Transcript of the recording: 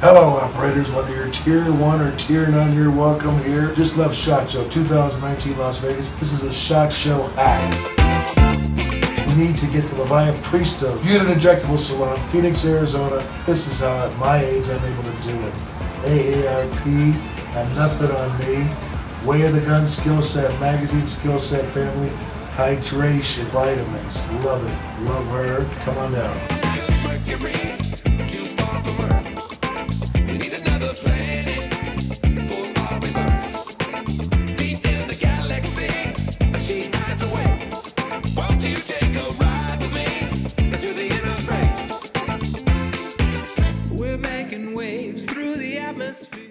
Hello, operators. Whether you're tier one or tier 9, you're welcome here. Just left Shot Show 2019 Las Vegas. This is a Shot Show hack. You need to get the Leviathan Priesto Unit Injectable Salon, Phoenix, Arizona. This is how at my age I'm able to do it. AARP, have nothing on me. Way of the Gun skill set, magazine skill set family, hydration, vitamins. Love it. Love her. Come on down. through the atmosphere.